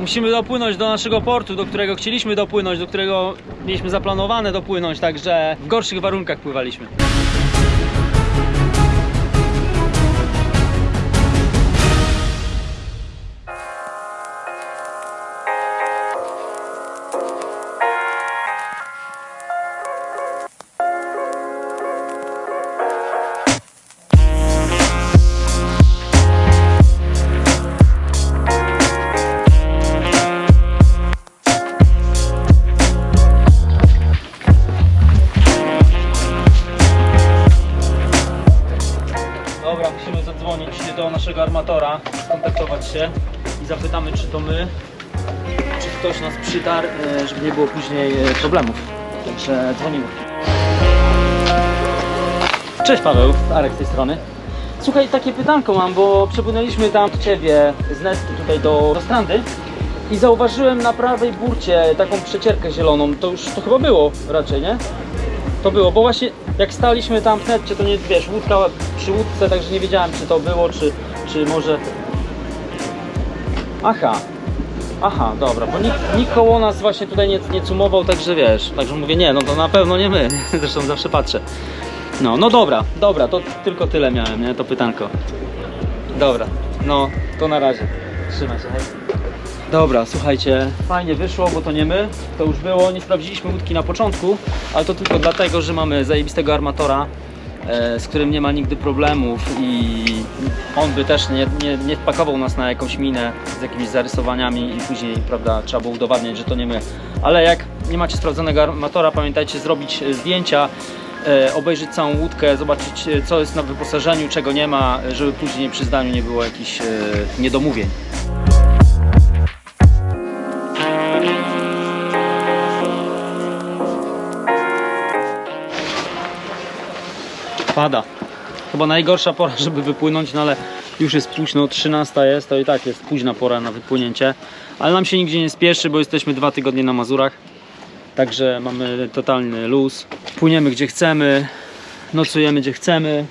musimy dopłynąć do naszego portu, do którego chcieliśmy dopłynąć, do którego mieliśmy zaplanowane dopłynąć, także w gorszych warunkach pływaliśmy. Czy ktoś nas przytarł, e, żeby nie było później e, problemów. Także dzwonimy. Cześć Paweł, Arek z tej strony. Słuchaj, takie pytanko mam, bo przepłynęliśmy tam Ciebie z Nestki tutaj do, do Strandy i zauważyłem na prawej burcie taką przecierkę zieloną. To już to chyba było raczej, nie? To było, bo właśnie jak staliśmy tam w netcie, to nie wiesz, łódka przy łódce, także nie wiedziałem czy to było, czy, czy może. Aha. Aha, dobra, bo nikt, nikt koło nas właśnie tutaj nie, nie cumował, także wiesz, także mówię, nie, no to na pewno nie my, zresztą zawsze patrzę. No, no dobra, dobra, to tylko tyle miałem, nie, to pytanko. Dobra, no, to na razie. Trzymaj się, hej. Dobra, słuchajcie, fajnie wyszło, bo to nie my, to już było, nie sprawdziliśmy łódki na początku, ale to tylko dlatego, że mamy zajebistego armatora, z którym nie ma nigdy problemów i on by też nie, nie, nie wpakował nas na jakąś minę z jakimiś zarysowaniami i później, prawda, trzeba było udowadniać, że to nie my. Ale jak nie macie sprawdzonego armatora, pamiętajcie zrobić e, zdjęcia, e, obejrzeć całą łódkę, zobaczyć e, co jest na wyposażeniu, czego nie ma, e, żeby później przy zdaniu nie było jakichś e, niedomówień. Pada. Chyba najgorsza pora, żeby wypłynąć, no ale już jest późno, 13 jest, to i tak jest późna pora na wypłynięcie. Ale nam się nigdzie nie spieszy, bo jesteśmy dwa tygodnie na Mazurach. Także mamy totalny luz. Płyniemy gdzie chcemy, nocujemy gdzie chcemy.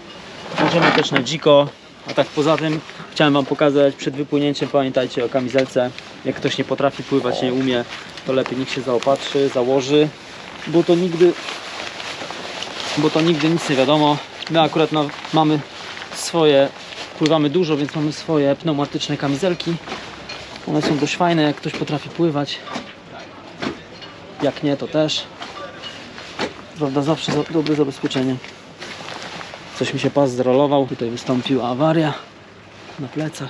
Możemy też na dziko. A tak poza tym chciałem Wam pokazać przed wypłynięciem, pamiętajcie o kamizelce. Jak ktoś nie potrafi pływać, nie umie, to lepiej niech się zaopatrzy, założy, bo to nigdy bo to nigdy nic nie wiadomo. My akurat mamy swoje, pływamy dużo, więc mamy swoje pneumatyczne kamizelki. One są dość fajne, jak ktoś potrafi pływać. Jak nie, to też. Prawda, zawsze za, dobre zabezpieczenie. Coś mi się pas zrolował, tutaj wystąpiła awaria na plecach.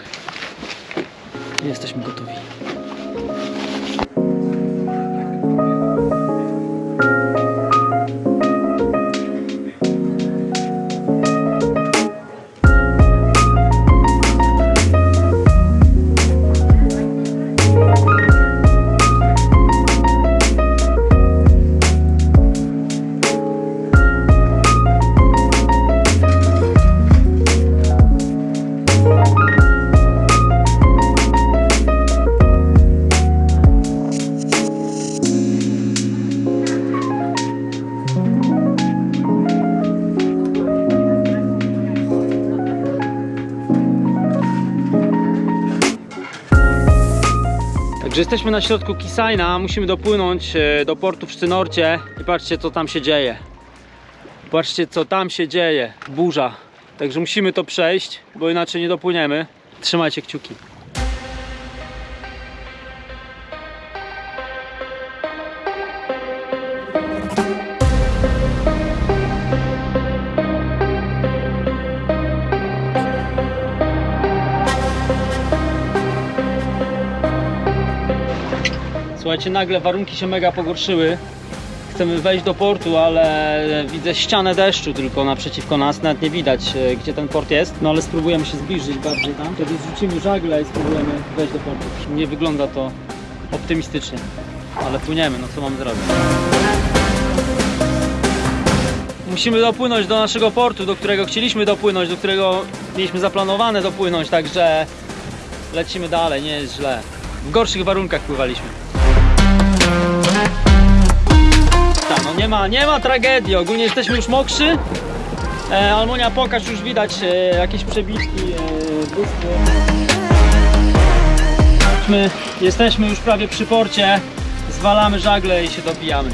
Jesteśmy gotowi. Także jesteśmy na środku Kisajna, musimy dopłynąć e, do portu w Szczynorcie i patrzcie co tam się dzieje. Patrzcie co tam się dzieje, burza. Także musimy to przejść, bo inaczej nie dopłyniemy. Trzymajcie kciuki. Słuchajcie, nagle warunki się mega pogorszyły. Chcemy wejść do portu, ale widzę ścianę deszczu tylko naprzeciwko nas. Nawet nie widać, e, gdzie ten port jest. No ale spróbujemy się zbliżyć bardziej tam. Wtedy zrzucimy żagle i spróbujemy wejść do portu. Nie wygląda to optymistycznie. Ale płyniemy, no co mamy zrobić? Musimy dopłynąć do naszego portu, do którego chcieliśmy dopłynąć, do którego mieliśmy zaplanowane dopłynąć, także lecimy dalej, nie jest źle. W gorszych warunkach pływaliśmy. Nie ma, nie ma tragedii, ogólnie jesteśmy już mokrzy. E, Almonia, pokaż, już widać e, jakieś przebitki e, jesteśmy już prawie przy porcie. Zwalamy żagle i się dobijamy.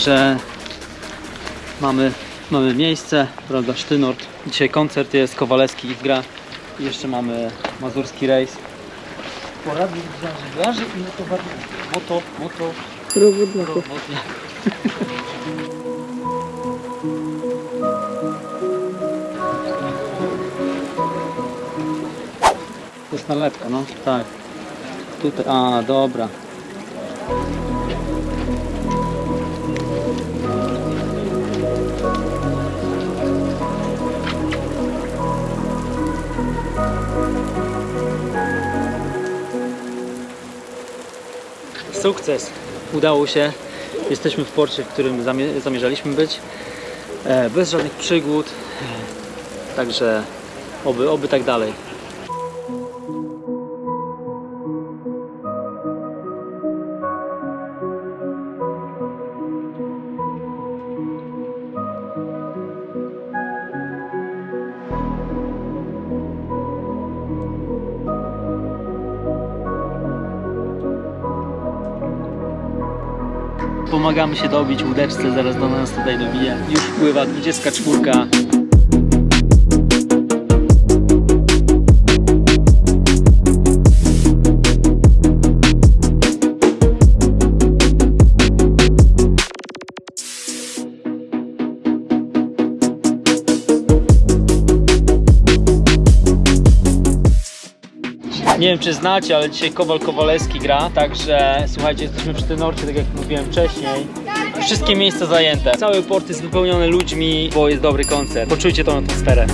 Także mamy, mamy miejsce, prawda, Sztynort. Dzisiaj koncert jest, Kowalewski gra. I jeszcze mamy mazurski rejs. Poradnik dla żeglarzy i motowarników. Moto, moto, Robotników. To jest nalepka, no tak. Tutaj, a dobra. Sukces! Udało się. Jesteśmy w porcie, w którym zamie- zamierzaliśmy być. E, bez żadnych przygód. E, Także oby, oby tak dalej. Pomagamy się dobić łódeczce, zaraz do nas tutaj dobije. Już wpływa 24. Nie wiem czy znacie, ale dzisiaj Kowal Kowalewski gra, także słuchajcie, jesteśmy przy Tynorcie, tak jak mówiłem wcześniej. Wszystkie miejsca zajęte. Cały port jest wypełniony ludźmi, bo jest dobry koncert. Poczujcie tą atmosferę.